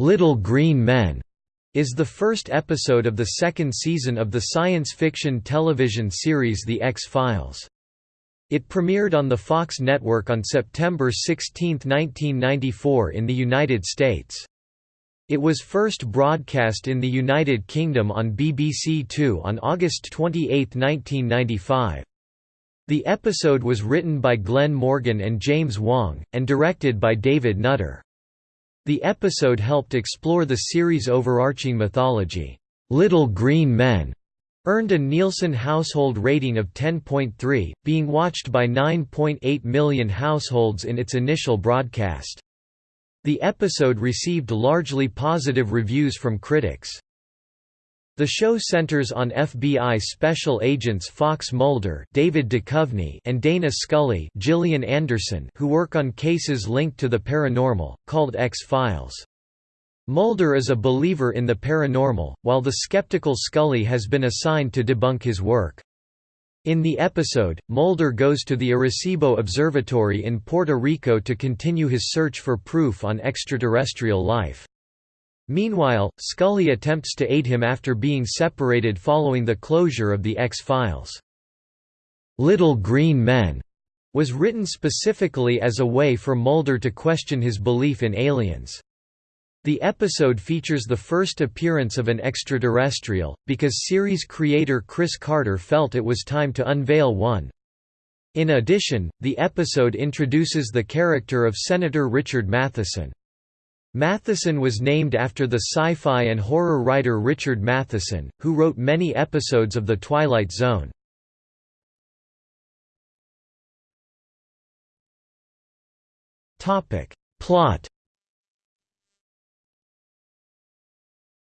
Little Green Men is the first episode of the second season of the science fiction television series The X-Files. It premiered on the Fox network on September 16, 1994 in the United States. It was first broadcast in the United Kingdom on BBC Two on August 28, 1995. The episode was written by Glenn Morgan and James Wong, and directed by David Nutter. The episode helped explore the series' overarching mythology. Little Green Men earned a Nielsen household rating of 10.3, being watched by 9.8 million households in its initial broadcast. The episode received largely positive reviews from critics. The show centers on FBI special agents Fox Mulder, David Duchovny, and Dana Scully, Gillian Anderson, who work on cases linked to the paranormal called X-Files. Mulder is a believer in the paranormal, while the skeptical Scully has been assigned to debunk his work. In the episode, Mulder goes to the Arecibo Observatory in Puerto Rico to continue his search for proof on extraterrestrial life. Meanwhile, Scully attempts to aid him after being separated following the closure of the X-Files. Little Green Men was written specifically as a way for Mulder to question his belief in aliens. The episode features the first appearance of an extraterrestrial, because series creator Chris Carter felt it was time to unveil one. In addition, the episode introduces the character of Senator Richard Matheson. Matheson was named after the sci-fi and horror writer Richard Matheson, who wrote many episodes of The Twilight Zone. Plot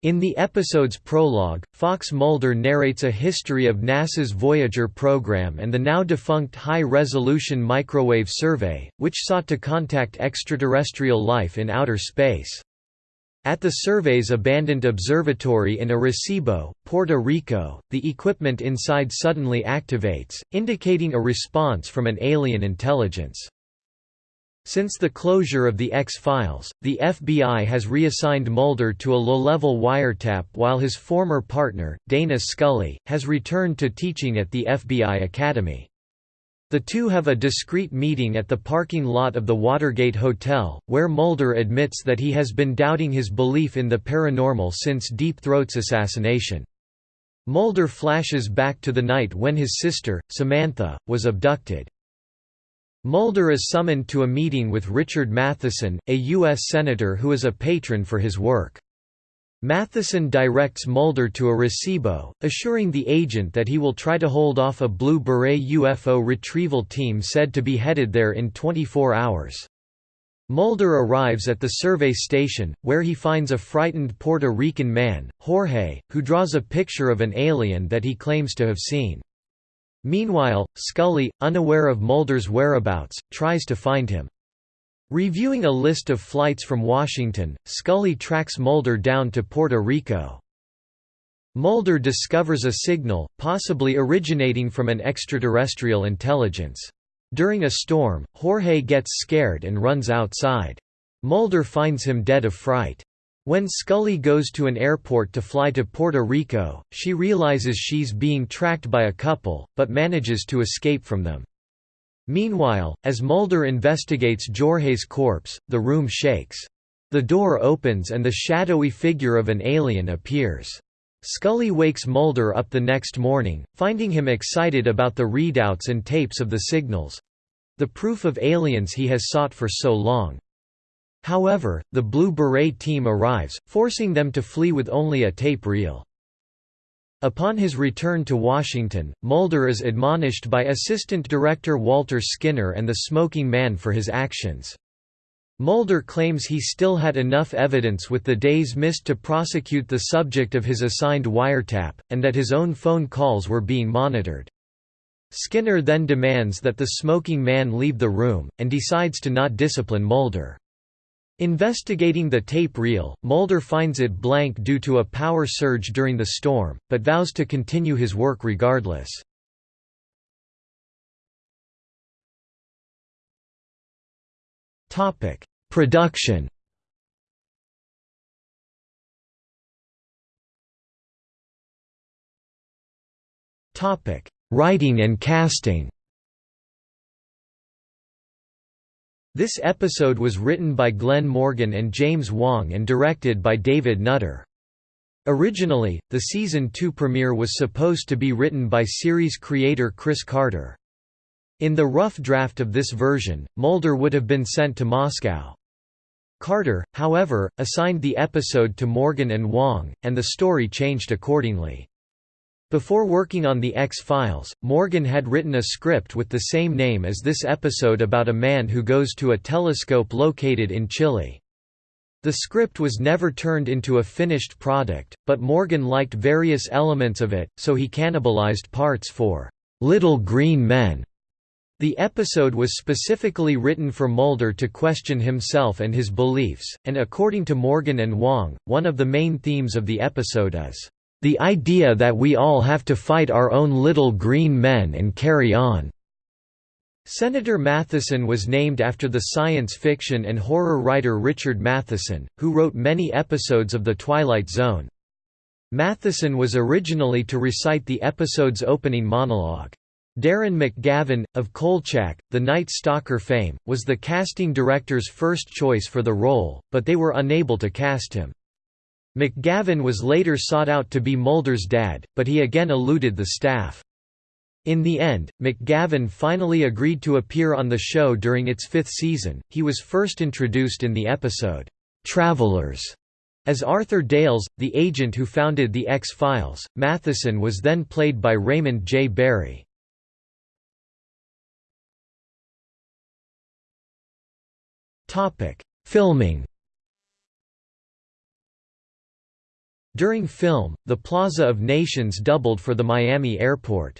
In the episode's prologue, Fox Mulder narrates a history of NASA's Voyager program and the now-defunct High-Resolution Microwave Survey, which sought to contact extraterrestrial life in outer space. At the survey's abandoned observatory in Arecibo, Puerto Rico, the equipment inside suddenly activates, indicating a response from an alien intelligence. Since the closure of the X-Files, the FBI has reassigned Mulder to a low-level wiretap while his former partner, Dana Scully, has returned to teaching at the FBI Academy. The two have a discreet meeting at the parking lot of the Watergate Hotel, where Mulder admits that he has been doubting his belief in the paranormal since Deep Throat's assassination. Mulder flashes back to the night when his sister, Samantha, was abducted. Mulder is summoned to a meeting with Richard Matheson, a U.S. Senator who is a patron for his work. Matheson directs Mulder to a Arecibo, assuring the agent that he will try to hold off a Blue Beret UFO retrieval team said to be headed there in 24 hours. Mulder arrives at the survey station, where he finds a frightened Puerto Rican man, Jorge, who draws a picture of an alien that he claims to have seen. Meanwhile, Scully, unaware of Mulder's whereabouts, tries to find him. Reviewing a list of flights from Washington, Scully tracks Mulder down to Puerto Rico. Mulder discovers a signal, possibly originating from an extraterrestrial intelligence. During a storm, Jorge gets scared and runs outside. Mulder finds him dead of fright. When Scully goes to an airport to fly to Puerto Rico, she realizes she's being tracked by a couple, but manages to escape from them. Meanwhile, as Mulder investigates Jorge's corpse, the room shakes. The door opens and the shadowy figure of an alien appears. Scully wakes Mulder up the next morning, finding him excited about the readouts and tapes of the signals—the proof of aliens he has sought for so long. However, the Blue Beret team arrives, forcing them to flee with only a tape reel. Upon his return to Washington, Mulder is admonished by Assistant Director Walter Skinner and the Smoking Man for his actions. Mulder claims he still had enough evidence with the days missed to prosecute the subject of his assigned wiretap, and that his own phone calls were being monitored. Skinner then demands that the smoking man leave the room, and decides to not discipline Mulder. Investigating the tape reel, Mulder finds it blank due to a power surge during the storm, but vows to continue his work regardless. Production Writing and casting This episode was written by Glenn Morgan and James Wong and directed by David Nutter. Originally, the season 2 premiere was supposed to be written by series creator Chris Carter. In the rough draft of this version, Mulder would have been sent to Moscow. Carter, however, assigned the episode to Morgan and Wong, and the story changed accordingly. Before working on The X-Files, Morgan had written a script with the same name as this episode about a man who goes to a telescope located in Chile. The script was never turned into a finished product, but Morgan liked various elements of it, so he cannibalized parts for "'Little Green Men' The episode was specifically written for Mulder to question himself and his beliefs, and according to Morgan and Wong, one of the main themes of the episode is, the idea that we all have to fight our own little green men and carry on. Senator Matheson was named after the science fiction and horror writer Richard Matheson, who wrote many episodes of The Twilight Zone. Matheson was originally to recite the episode's opening monologue. Darren McGavin, of Kolchak, the Night Stalker fame, was the casting director's first choice for the role, but they were unable to cast him. McGavin was later sought out to be Mulder's dad, but he again eluded the staff. In the end, McGavin finally agreed to appear on the show during its fifth season. He was first introduced in the episode, Travelers, as Arthur Dales, the agent who founded the X-Files. Matheson was then played by Raymond J. Barry. Filming During film, the Plaza of Nations doubled for the Miami airport.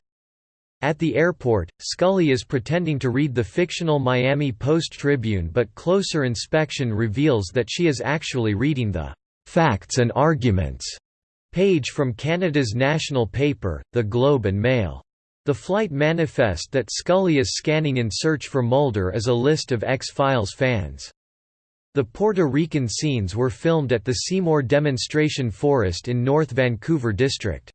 At the airport, Scully is pretending to read the fictional Miami Post-Tribune but closer inspection reveals that she is actually reading the «facts and arguments» page from Canada's national paper, The Globe and Mail. The flight manifest that Scully is scanning in search for Mulder is a list of X-Files fans. The Puerto Rican scenes were filmed at the Seymour Demonstration Forest in North Vancouver District.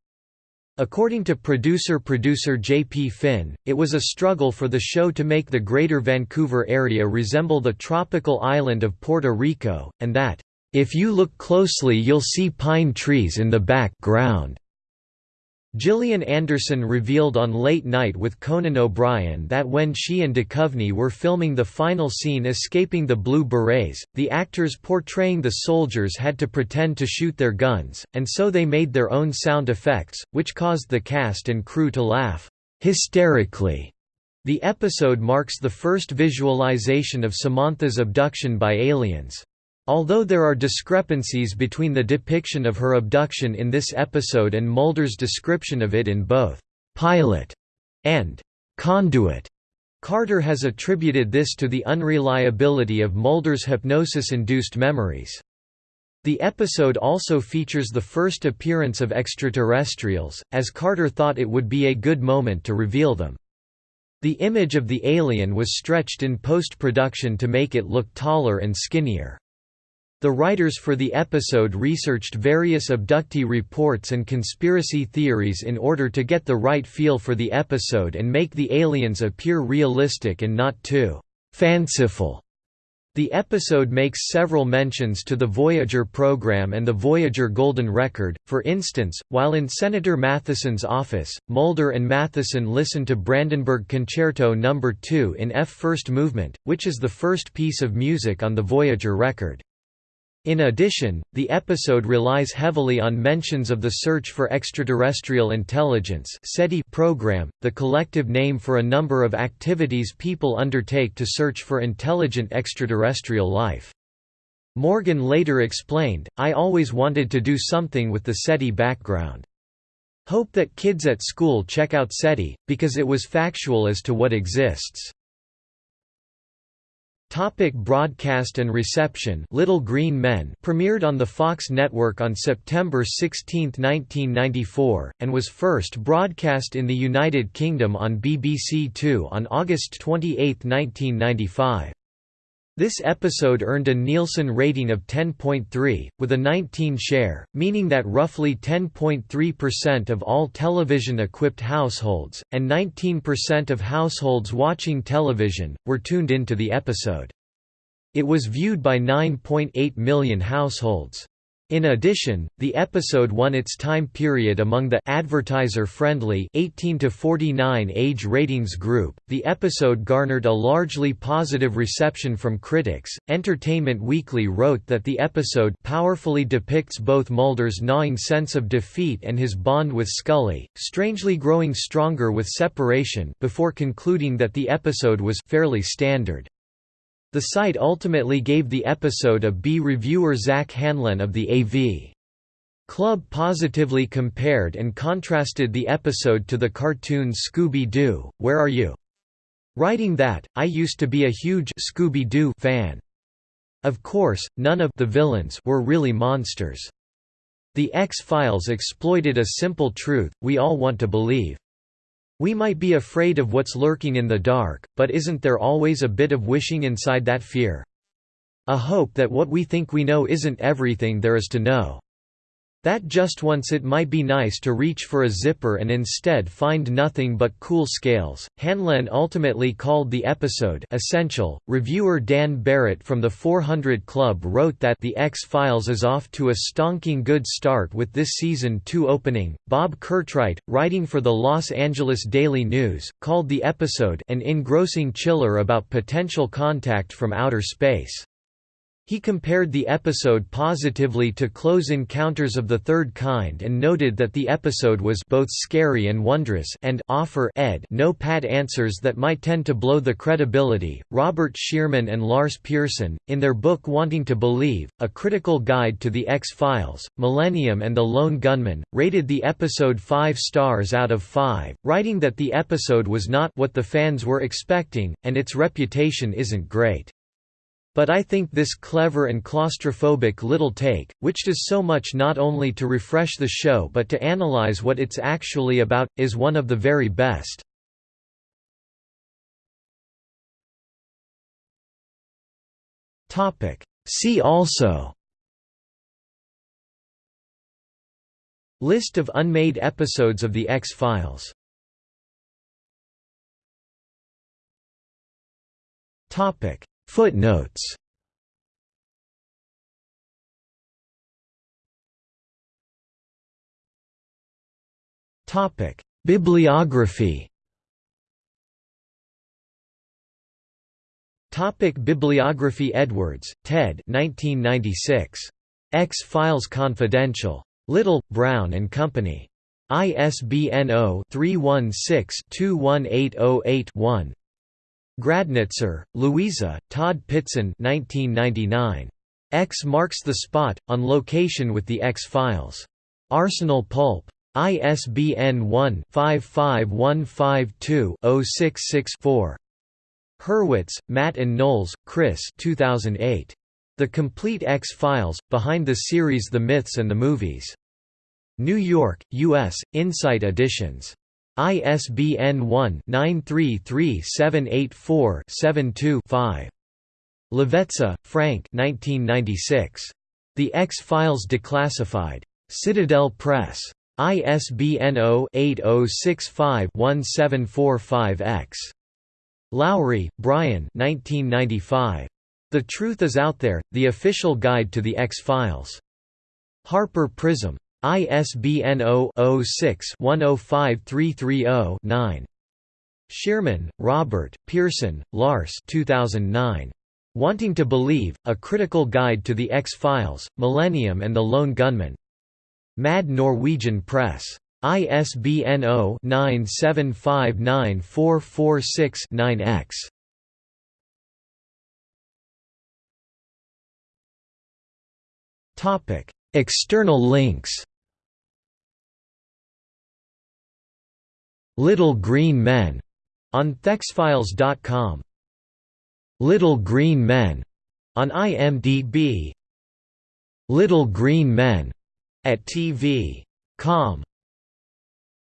According to producer-producer J.P. Finn, it was a struggle for the show to make the Greater Vancouver area resemble the tropical island of Puerto Rico, and that, "...if you look closely you'll see pine trees in the background." Gillian Anderson revealed on Late Night with Conan O'Brien that when she and Duchovny were filming the final scene escaping the Blue Berets, the actors portraying the soldiers had to pretend to shoot their guns, and so they made their own sound effects, which caused the cast and crew to laugh hysterically. The episode marks the first visualization of Samantha's abduction by aliens. Although there are discrepancies between the depiction of her abduction in this episode and Mulder's description of it in both «pilot» and «conduit», Carter has attributed this to the unreliability of Mulder's hypnosis-induced memories. The episode also features the first appearance of extraterrestrials, as Carter thought it would be a good moment to reveal them. The image of the alien was stretched in post-production to make it look taller and skinnier. The writers for the episode researched various abductee reports and conspiracy theories in order to get the right feel for the episode and make the aliens appear realistic and not too fanciful. The episode makes several mentions to the Voyager program and the Voyager Golden Record, for instance, while in Senator Matheson's office, Mulder and Matheson listen to Brandenburg Concerto No. 2 in F first movement, which is the first piece of music on the Voyager record. In addition, the episode relies heavily on mentions of the Search for Extraterrestrial Intelligence program, the collective name for a number of activities people undertake to search for intelligent extraterrestrial life. Morgan later explained, I always wanted to do something with the SETI background. Hope that kids at school check out SETI, because it was factual as to what exists. Topic broadcast and reception Little Green Men premiered on the Fox network on September 16, 1994, and was first broadcast in the United Kingdom on BBC Two on August 28, 1995. This episode earned a Nielsen rating of 10.3, with a 19 share, meaning that roughly 10.3% of all television-equipped households, and 19% of households watching television, were tuned into the episode. It was viewed by 9.8 million households. In addition, the episode won its time period among the advertiser-friendly 18 to 49 age ratings group. The episode garnered a largely positive reception from critics. Entertainment Weekly wrote that the episode powerfully depicts both Mulder's gnawing sense of defeat and his bond with Scully, strangely growing stronger with separation, before concluding that the episode was fairly standard. The site ultimately gave the episode a B. Reviewer Zach Handlen of the AV. Club positively compared and contrasted the episode to the cartoon Scooby-Doo, Where Are You? Writing that, I used to be a huge Scooby-Doo fan. Of course, none of the villains were really monsters. The X-Files exploited a simple truth, we all want to believe. We might be afraid of what's lurking in the dark, but isn't there always a bit of wishing inside that fear? A hope that what we think we know isn't everything there is to know. That just once it might be nice to reach for a zipper and instead find nothing but cool scales. Handlen ultimately called the episode essential. Reviewer Dan Barrett from the 400 Club wrote that The X-Files is off to a stonking good start with this season 2 opening. Bob Curtright, writing for the Los Angeles Daily News, called the episode an engrossing chiller about potential contact from outer space. He compared the episode positively to Close Encounters of the Third Kind and noted that the episode was both scary and wondrous and offer ed no pat answers that might tend to blow the credibility. Robert Shearman and Lars Pearson, in their book Wanting to Believe, A Critical Guide to the X-Files, Millennium and the Lone Gunman, rated the episode 5 stars out of 5, writing that the episode was not what the fans were expecting, and its reputation isn't great. But I think this clever and claustrophobic little take, which does so much not only to refresh the show but to analyze what it's actually about, is one of the very best. See also List of unmade episodes of The X-Files Topic Footnotes Topic: Bibliography. Topic Bibliography Edwards, Ted 1996. X-Files Confidential. Little, Brown and Company. ISBN 0-316-21808-1. Gradnitzer, Louisa, Todd Pittson 1999. X marks the spot, on location with the X-Files. Arsenal Pulp. ISBN 1-55152-066-4. Hurwitz, Matt and Knowles, Chris 2008. The Complete X-Files, Behind the Series The Myths and the Movies. New York, U.S., Insight Editions. ISBN 1-933-784-72-5. Levetza, Frank The X-Files Declassified. Citadel Press. ISBN 0-8065-1745-X. Lowry, Brian The Truth Is Out There, The Official Guide to the X-Files. Harper Prism. ISBN 0-06-105330-9. Shearman, Robert, Pearson, Lars 2009. Wanting to Believe, A Critical Guide to the X-Files, Millennium and the Lone Gunman. Mad Norwegian Press. ISBN 0-9759446-9-X. External links Little Green Men on thexfiles.com. Little Green Men on IMDb. Little Green Men at TV.com